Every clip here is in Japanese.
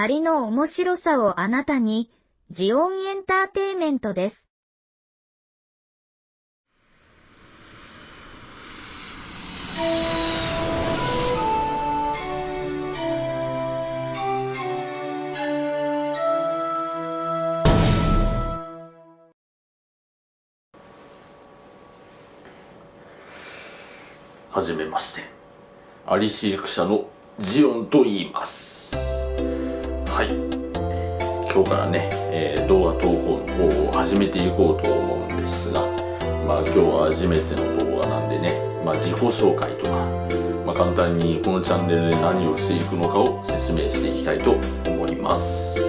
アリの面白さをあなたに、ジオンエンターテイメントです。はじめましてアリ飼育者のジオンと言いますはい。今日からね、えー、動画投稿の方を始めていこうと思うんですがまあ今日は初めての動画なんでね、まあ、自己紹介とか、まあ、簡単にこのチャンネルで何をしていくのかを説明していきたいと思います。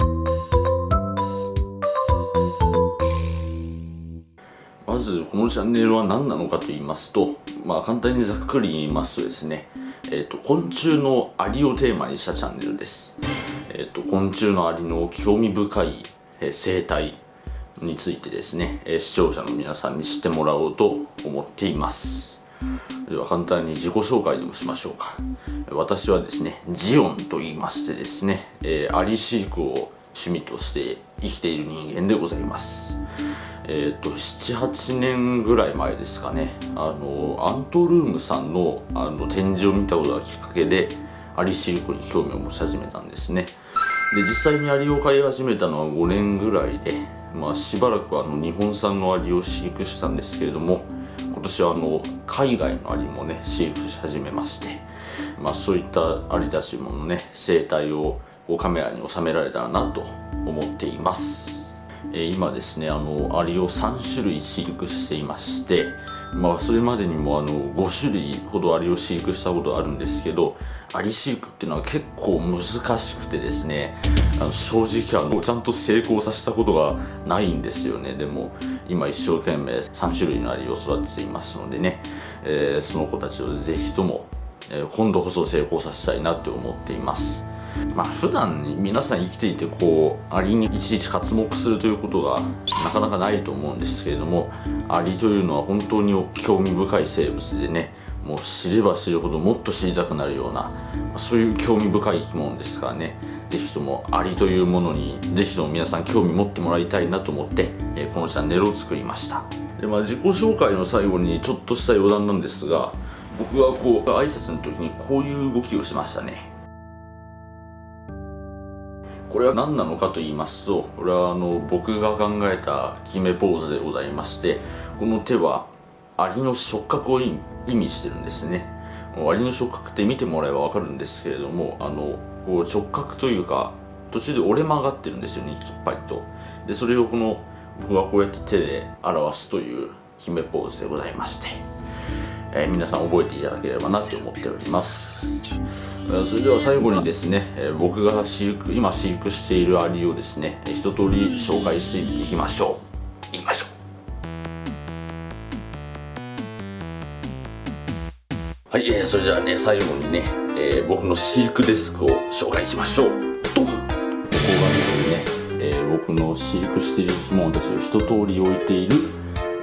まずこのチャンネルは何なのかと言いますとまあ簡単にざっくり言いますとですねえーと、昆虫のアリをテーマにしたチャンネルです、えーと、昆虫のアリの興味深い、え、生態についてですね、え、視聴者の皆さんに知ってもらおうと思っています。では簡単に自己紹介でもしましょうか。私はですねジオンと言いましてですね、えー、アリ飼育を趣味として生きている人間でございます。えっ、ー、と78年ぐらい前ですかねあのアントルームさんのあの展示を見たことがきっかけでアリシルクに興味を持ち始めたんですね。で実際にアリを飼い始めたのは5年ぐらいで、まあ、しばらくあの日本産のアリを飼育したんですけれども今年はあの海外のアリもね飼育し始めまして、まあ、そういったアリたちものね生態をカメラに収められたらなと思っています。え今ですねあのアリを3種類飼育していましてまあそれまでにもあの5種類ほどアリを飼育したことあるんですけどアリ飼育っていうのは結構難しくてですねあの正直あのちゃんと成功させたことがないんですよね。でも今一生懸命3種類のアリを育てていますのでね、えー、その子たちをぜひとも、え、今度こそ成功させたいなって思っています。まあ普段皆さん生きていてこうアリにいちいち活目するということがなかなかないと思うんですけれどもアリというのは本当に興味深い生物でねもう知れば知るほどもっと知りたくなるような、そういう興味深い生き物ですからね是非ともアリというものに是非とも皆さん興味持ってもらいたいなと思って、え、このチャンネルを作りました。で、まあ、自己紹介の最後にちょっとした余談なんですが僕はこう挨拶の時にこういう動きをしましたね。これは何なのかと言いますとこれはあの僕が考えた決めポーズでございましてこの手はアリの触覚を意味してるんですね。アリの触覚って見てもらえば分かるんですけれどもあのこう直角というか途中で折れ曲がってるんですよねきっぱりと。でそれをこの僕はこうやって手で表すという決めポーズでございまして、えー、皆さん覚えていただければなと思っております。それでは最後にですね、僕が飼育今飼育しているアリをですね一通り紹介していきましょう。いきましょう。はい、えー、それではね最後にね、えー、僕の飼育デスクを紹介しましょう。ドン。ここがですね、えー、僕の飼育している生き物たちを一通り置いている、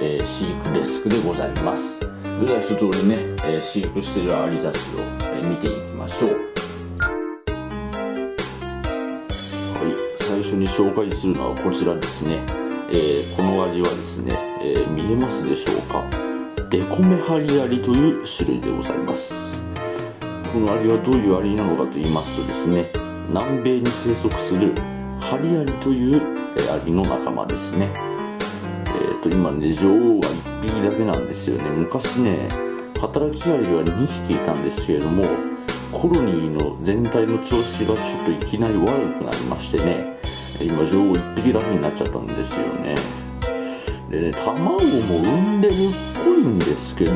えー、飼育デスクでございます。それでは一通りね、えー、飼育しているアリたちを見ていきましょう。はい最初に紹介するのはこちらですね、えー、このアリはですね、えー、見えますでしょうか？デコメハリアリという種類でございます。このアリはどういうアリなのかと言いますとですね南米に生息するハリアリというアリの仲間ですね。っ、と今ね女王は1匹だけなんですよね。昔ね働きアリは2匹いたんですけれどもコロニーの全体の調子がちょっといきなり悪くなりましてね今女王1匹だけになっちゃったんですよね。でね卵も産んでるっぽいんですけど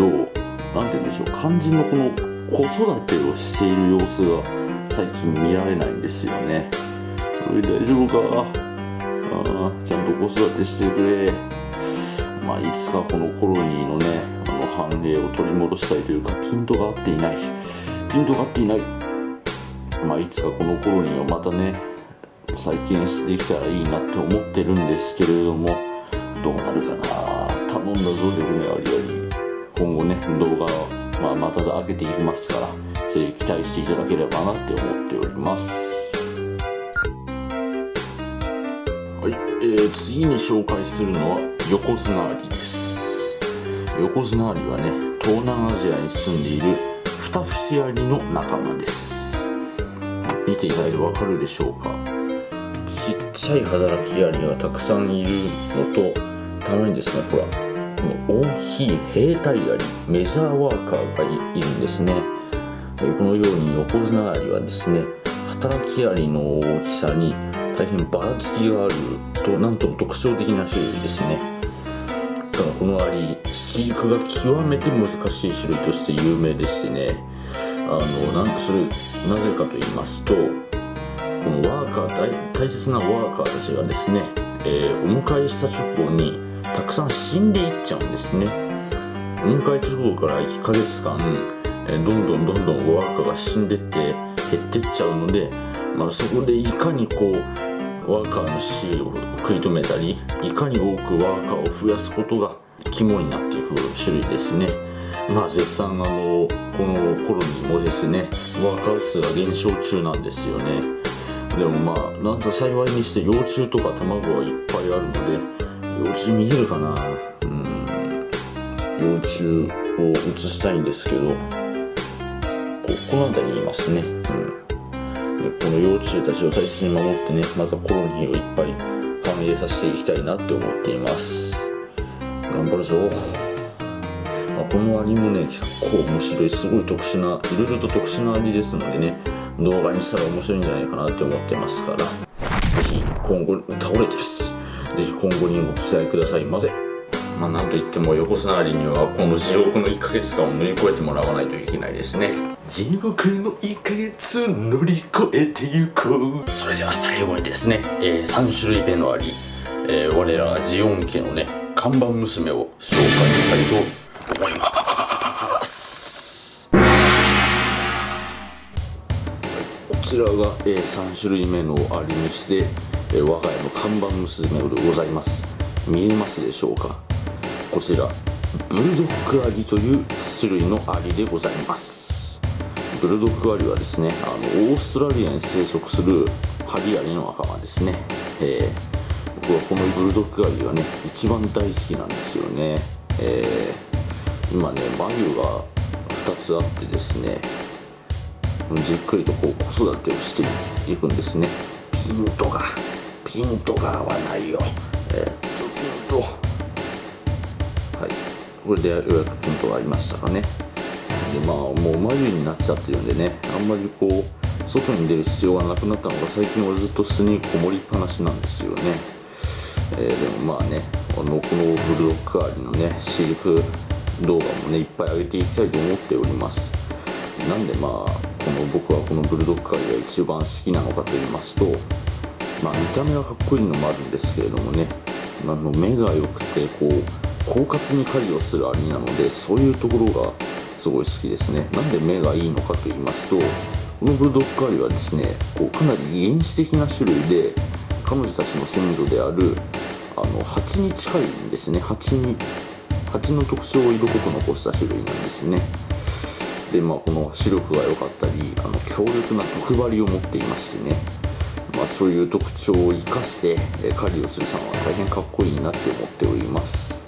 何て言うんでしょう肝心のこの子育てをしている様子が最近見られないんですよね。大丈夫か？あちゃんと子育てしてくれ。まあいつかこのコロニーのねあの繁栄を取り戻したいというかピントが合っていない。ピントが合っていない。まあいつかこのコロニーをまたね再建できたらいいなって思ってるんですけれどもどうなるかな。頼んだぞでねありあり。今後ね動画まあ、また上げていきますからそれ期待していただければなって思っております。はい、えー、次に紹介するのは横綱アリです。横綱アリはね東南アジアに住んでいるフタフシアリの仲間です。見ていただいてわかるでしょうか。ちっちゃい働きアリがたくさんいるのとたまにですねほらこの大きい兵隊アリメジャーワーカーがいるんですね。このように横綱アリはですね働きアリの大きさに大変ばらつきがあるとなんとも特徴的な種類ですね。たこのアリ飼育が極めて難しい種類として有名でしてね。あのなんそれなぜかと言いますとこのワーカー大大切なワーカーたちがですね、えー、お迎えした直後にたくさん死んでいっちゃうんですね。お迎え直後から1ヶ月間、えー、どんどんどんどんワーカーが死んでって減ってっちゃうので、まあ、そこでいかにこうワーカーの死を食い止めたりいかに多くワーカーを増やすことが肝になっていく種類ですね。まあ絶賛あのこの頃にもですねワーカー数が減少中なんですよね。でもまあなんと幸いにして幼虫とか卵はいっぱいあるので幼虫見えるかな。うん。幼虫を移したいんですけどここの辺りにいますね。うん。この幼虫たちを大切に守ってねまたコロニーをいっぱい繁栄させていきたいなって思っています。頑張るぞ、あ、このアリもね結構面白い。すごい特殊ないろいろと特殊なアリですのでね動画にしたら面白いんじゃないかなって思ってますから。ぜひ今後倒れてるしぜひ今後にもご期待ください。ませまあ、なんといっても横綱りにはこの地獄の1ヶ月間を乗り越えてもらわないといけないですね。地獄の1ヶ月乗り越えてゆこう。それでは最後にですね、えー、3種類目のあり、えー、我らがジオン家のね看板娘を紹介したいと思います。こちらが、えー、3種類目のありにして、えー、我が家の看板娘でございます。見えますでしょうか？こちらブルドッグアリという種類のアリでございます。ブルドッグアリはですねあのオーストラリアに生息するハリアリの仲間ですね、えー、僕はこのブルドッグアリがね一番大好きなんですよね、えー、今ね眉が2つあってですねじっくりとこう子育てをしていくんですね。ピントがピントが合わないよ。えー、これでようやくピントがありましたかね。でまあもう眉になっちゃってるんでねあんまりこう外に出る必要がなくなったのが最近はずっと巣にこもりっぱなしなんですよね、えー、でもまあねあのこのブルドッグアリのね飼育動画もねいっぱい上げていきたいと思っております。なんでまあこの僕はこのブルドッグアリが一番好きなのかと言いますとまあ見た目はかっこいいのもあるんですけれどもねあの目が良くてこう狡猾に狩りをするアリなのでそういうところがすごい好きですね。なんで目がいいのかと言いますとこのブルドッグアリはですねこうかなり原始的な種類で彼女たちの先祖であるあの蜂に近いんですね。蜂に蜂の特徴を色濃く残した種類なんですね。でまあこの視力が良かったりあの強力な毒針を持っていましてね。まあ、そういう特徴を生かして狩りをするさんは大変かっこいいなって思っております。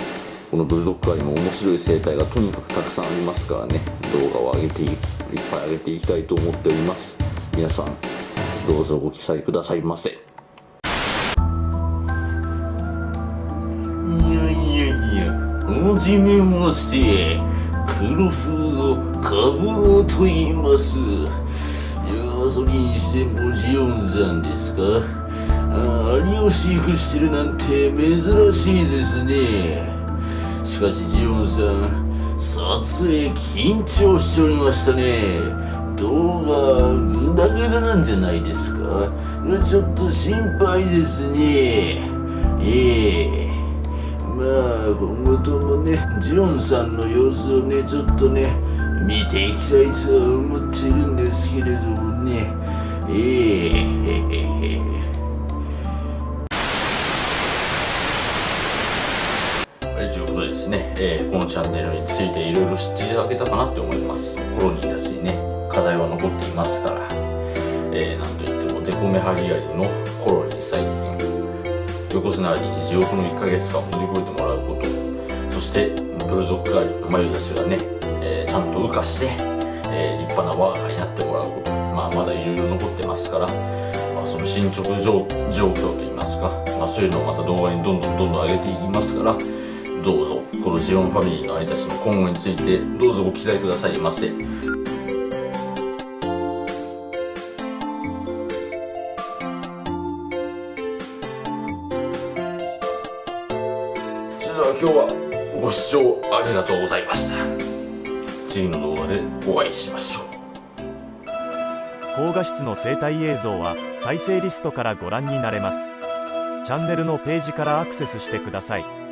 このブルドッグアリも面白い生態がとにかくたくさんありますからね。動画を上げていっぱい上げていきたいと思っております。皆さんどうぞご期待くださいませ。いやいやいやはじめまして。黒フードカブロと言います。いやそれにしてもジオンさんですか。アリを飼育してるなんて珍しいですね。しかしジオンさん撮影緊張しておりましたね。動画グダグダなんじゃないですか？ちょっと心配ですね。ええ。まあ今後ともねジオンさんの様子をねちょっとね見ていきたいとは思ってるんですけれどもね。ええ。へへへですね、えー、このチャンネルについていろいろ知っていただけたかなって思います。コロニーたちにね課題は残っていますから、えー、なんといってもデコメハリアリのコロニー最近横綱あり地獄の1ヶ月間を乗り越えてもらうことそしてブルドッグあり眉出しがね、えー、ちゃんと羽化して、え、立派な我が家になってもらうことまあまだいろいろ残ってますから、その進捗状状況といいますか、まあ、そういうのをまた動画にどんどんどんどん上げていきますからどうぞこのジオンファミリーの有田氏の今後についてどうぞご期待くださいませ。それでは今日はご視聴ありがとうございました。次の動画でお会いしましょう。高画質の生態映像は再生リストからご覧になれます。チャンネルのページからアクセスしてください。